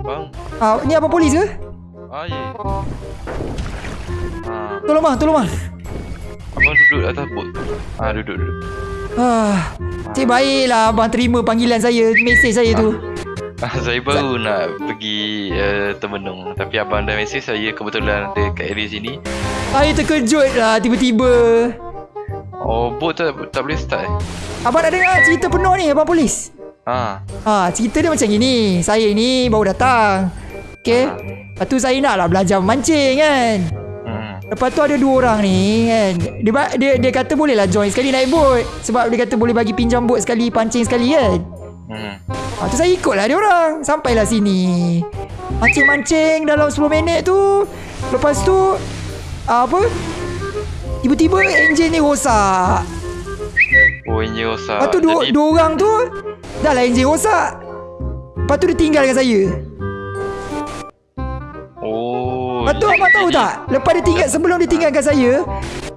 Bang. Ah, ni abang polis ke? Ah, ya. Ah, Tolong bang, tolong bang. abang duduk atas bot. Ah, duduk duduk. Ah, cik baiklah abang terima panggilan saya, mesej saya tu. Ah, saya baru nak pergi uh, Temenung Tapi abang dah mesej saya kebetulan ada kat area sini Saya terkejut lah tiba-tiba. Oh, bot tak, tak boleh start eh? Abang nak dengar cerita penuh ni abang polis? Ah, Ha, cerita dia macam gini. Saya ni baru datang. Okay. Lepas tu saya nak lah belajar mancing kan. hmm. Lepas tu ada dua orang ni kan. Dia, dia, dia kata boleh lah join sekali naik bot. Sebab dia kata boleh bagi pinjam bot sekali, pancing sekali kan. Hmm. Ha, tu saya ikut lah dia orang. Sampailah sini. Mancing-mancing dalam 10 minit tu. Lepas tu, apa? Tiba-tiba enjin ni rosak. Oh, ini rosak Lepas tu dua, Jadi, dua orang tu Dah lah enjin rosak. Lepas tu dia tinggal dengan saya. Oh Lepas tu abang tahu tak? Lepas dia tinggal Sebelum dia tinggalkan saya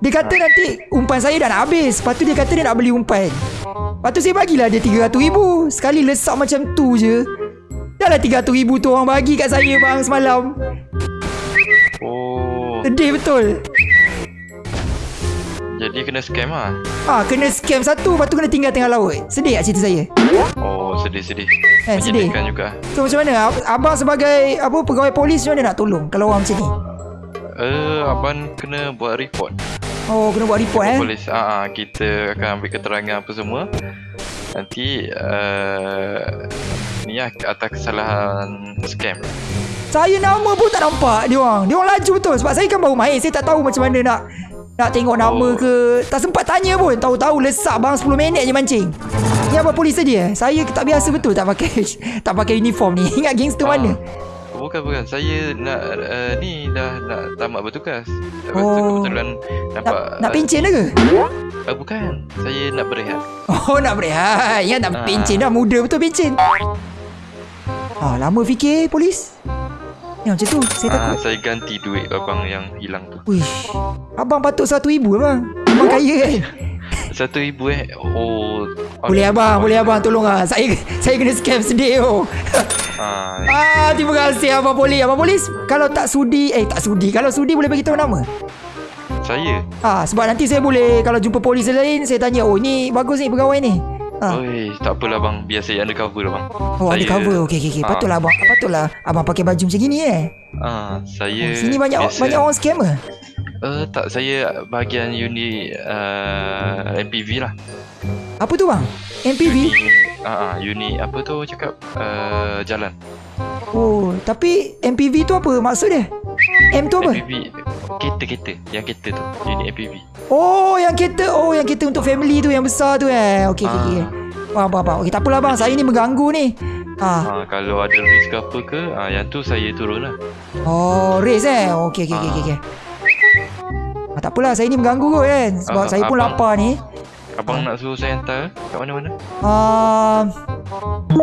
Dia kata nanti Umpan saya dah nak habis. Lepas tu dia kata dia nak beli umpan. Lepas tu saya bagilah dia RM300,000 Sekali lesak macam tu je. Dah lah RM300,000 tu orang bagi kat saya bang semalam. Oh. Sedih betul. Jadi kena scam lah. Ah Kena scam satu Lepas tu kena tinggal tengah laut. Sedih tak cerita saya Sedih-sedih Eh, sedih. Juga So macam mana Ab- Abang sebagai Apa pegawai polis Macam mana nak tolong Kalau orang macam ni Eh, uh, abang kena buat report Oh kena buat report eh Polis ah, ah, Kita akan ambil keterangan apa semua Nanti uh, Ni lah atas kesalahan scam Saya nama pun tak nampak dia orang. Dia orang laju betul sebab saya kan baru main. Saya tak tahu macam mana nak nak tengok nama Oh. ke. Tak sempat tanya pun. Tahu-tahu lesak bang 10 minit je mancing. Ni apa polis tadi eh? Saya tak biasa betul tak pakai tak pakai uniform ni. Ingat gangster mana? Bukan bukan Saya nak uh, Ni dah nak tamat bertugas Lepas tu Oh. kebetulan Nak, Nampak nak pencen dah ke? uh, Bukan Saya nak berehat Oh nak berehat. Ingat nak Ah. pencen dah muda betul pencen. Ah lama fikir polis. Ni macam tu saya Ah, takut. Saya ganti duit abang yang hilang tu Wish. Abang patut satu ibu abang. Abang kaya kan? Satu ribu eh Oh Boleh abang, boleh abang tolong ah. Saya saya kena scam sedih oh. ah, Ah, terima kasih abang polis. Abang polis, kalau tak sudi, eh tak sudi. Kalau sudi boleh bagi tahu nama. Saya Ah, sebab nanti saya boleh kalau jumpa polis lain, saya tanya, "Oh, ni bagus ni pegawai ni." Ah. Oi, tak apalah bang Biar saya undercover lah bang Oh, ada cover. Okey, okey, okey. Ah. Patutlah abang, patutlah abang pakai baju macam gini eh. ah, Saya Sini banyak biasa- banyak orang scammer. uh, Tak saya bahagian unit uh, MPV lah Apa tu bang? MPV? Ah, ah, unit apa tu cakap uh, Jalan Oh, tapi MPV tu apa maksud dia? M tu apa? MPV Kereta-kereta Yang kereta tu Unit MPV Oh, yang kereta. Oh, yang kereta untuk family tu yang besar tu eh. Okey, okey, okey. Ah. Faham, faham, faham. Okey, tak apalah bang. Saya ni mengganggu ni. Ah. ha, Kalau ada risk apa ke ha, Yang tu saya turun lah Oh, race eh. Okey, okey, okey, okey. okey. Ah, tak apalah, saya ni mengganggu kot kan. Sebab Ah, saya pun abang- lapar ni. Abang nak suruh saya hantar Kat mana-mana Um,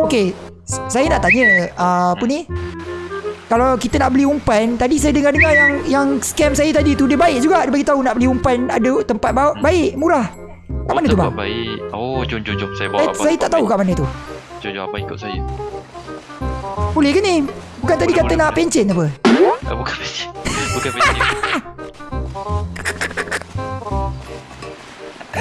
okey, s- saya nak tanya uh, apa ni? Kalau kita nak beli umpan, tadi saya dengar-dengar yang yang scam saya tadi tu dia baik juga. Dia bagi tahu nak beli umpan ada tempat ba- baik, murah. Kat mana tu tempat bang? baik Oh jom jom jom Saya bawa abang saya tak tahu kat mana tu. baik. Jom jom abang ikut saya Boleh ke ni? Bukan tadi Boleh, kata boleh, nak boleh. pencen apa? ah, Bukan pencet Bukan pencet